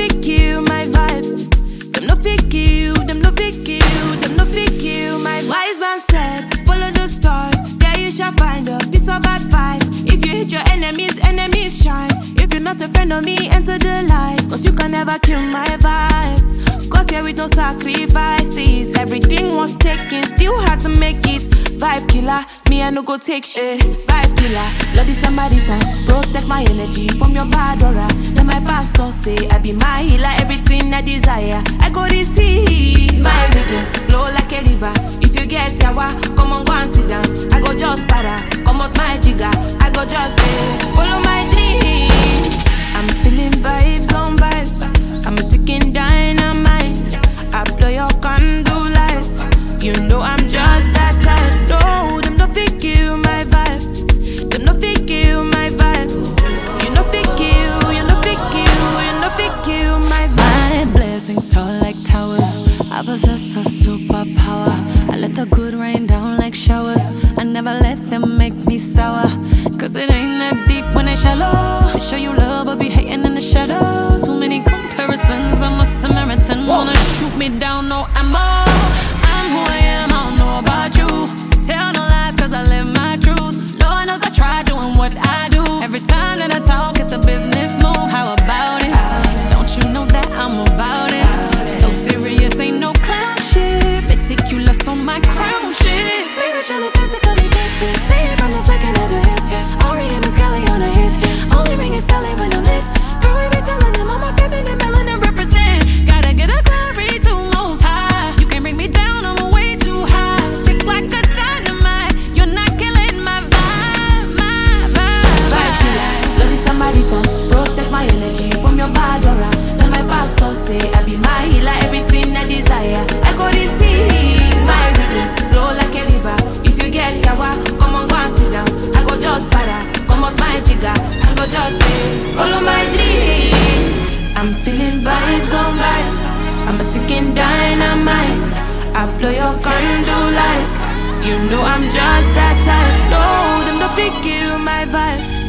fit kill my vibe. Them no fit kill, them no fit kill, them no fit kill my. Wise man said, follow the stars, there you shall find a piece of advice. If you hit your enemies, enemies shine. If you're not a friend of me, enter the light. Cause you can never kill my vibe. Got here with no sacrifices. Everything was taken, still had to make it. Vibe killer, me I no go take shit. Vibe killer, this somebody time. Protect my energy from your bad aura. Desire. I possess a superpower. I let the good rain down like showers. I never let them make me sour. Cause it ain't that deep when they shallow. They show you love, but be hating in the shadows. Too many comparisons. I'm a Samaritan. Wanna shoot me down, no ammo. Shit. Spiritually, feeling vibes on vibes. I'm a ticking dynamite. I blow your candle lights. You know I'm just that type. No, them no fit kill my vibe.